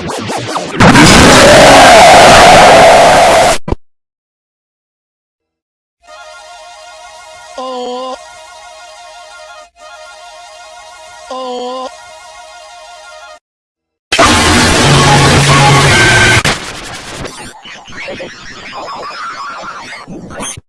Oh. Oh. Oh.